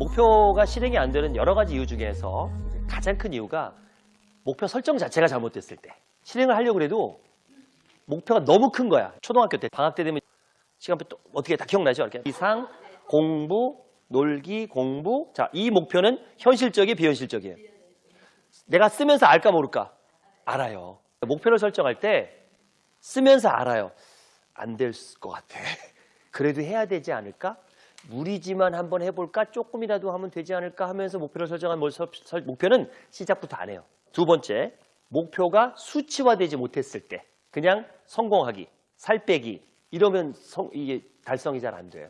목표가 실행이 안 되는 여러 가지 이유 중에서 가장 큰 이유가 목표 설정 자체가 잘못됐을 때 실행을 하려고 해도 목표가 너무 큰 거야. 초등학교 때 방학 때 되면 시간표 또 어떻게 다 기억나죠? 이렇게 이상 공부 놀기 공부 자이 목표는 현실적이 비현실적이에요. 내가 쓰면서 알까 모를까 알아요. 목표를 설정할 때 쓰면서 알아요. 안 될 것 같아. 그래도 해야 되지 않을까? 무리지만 한번 해볼까? 조금이라도 하면 되지 않을까 하면서 목표를 설정한 목표는 시작부터 안 해요. 두 번째, 목표가 수치화되지 못했을 때 그냥 성공하기, 살 빼기 이러면 성- 이게 달성이 잘 안 돼요.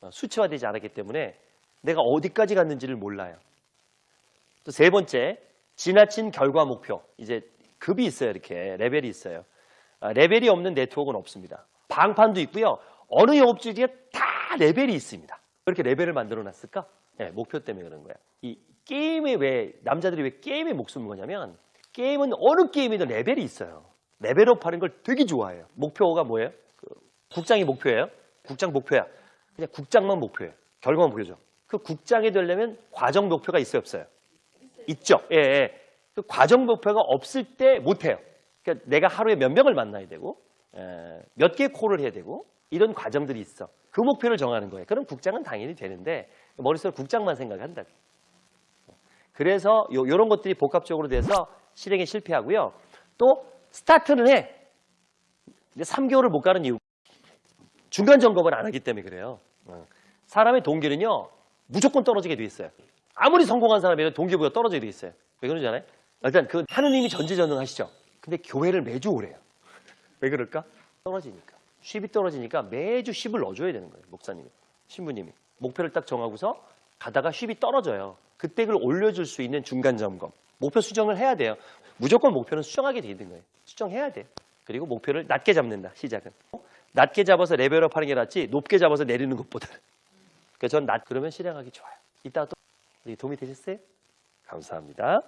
어, 수치화되지 않았기 때문에 내가 어디까지 갔는지를 몰라요. 또 세 번째, 지나친 결과 목표. 이제 급이 있어요. 이렇게 레벨이 있어요. 아, 레벨이 없는 네트워크는 없습니다. 방판도 있고요. 어느 영업주에 다 레벨이 있습니다. 왜 이렇게 레벨을 만들어 놨을까? 네, 목표 때문에 그런 거야. 이 게임에 왜 남자들이 왜 게임에 목숨을 거냐면 게임은 어느 게임에도 레벨이 있어요. 레벨업 하는 걸 되게 좋아해요. 목표가 뭐예요? 그 국장이 목표예요? 국장 목표야. 그냥 국장만 목표예요. 결과만 보여줘. 그 국장이 되려면 과정 목표가 있어요, 없어요? 있죠. 예, 예. 그 과정 목표가 없을 때 못해요. 그러니까 내가 하루에 몇 명을 만나야 되고, 몇 개의 콜을 해야 되고, 이런 과정들이 있어. 그 목표를 정하는 거예요. 그럼 국장은 당연히 되는데, 머릿속에 국장만 생각한다. 그래서 요, 요런 것들이 복합적으로 돼서 실행에 실패하고요. 또, 스타트는 해. 근데 3개월을 못 가는 이유. 중간 점검을 안 하기 때문에 그래요. 어. 사람의 동기는요, 무조건 떨어지게 돼 있어요. 아무리 성공한 사람이라도 동기부여 떨어지게 돼 있어요. 왜 그런지 알아요? 일단 그 하느님이 전지전능하시죠. 근데 교회를 매주 오래요. 왜 그럴까? 떨어지니까. 10이 떨어지니까 매주 10을 넣어줘야 되는 거예요. 목사님이, 신부님이. 목표를 딱 정하고서 가다가 10이 떨어져요. 그때 그걸 올려줄 수 있는 중간 점검. 목표 수정을 해야 돼요. 무조건 목표는 수정하게 돼 있는 거예요. 수정해야 돼요. 그리고 목표를 낮게 잡는다. 시작은. 낮게 잡아서 레벨업 하는 게 낫지 높게 잡아서 내리는 것보다. 그래서 전 낮 그러면 실행하기 좋아요. 이따가 또 도움이 되셨어요? 감사합니다.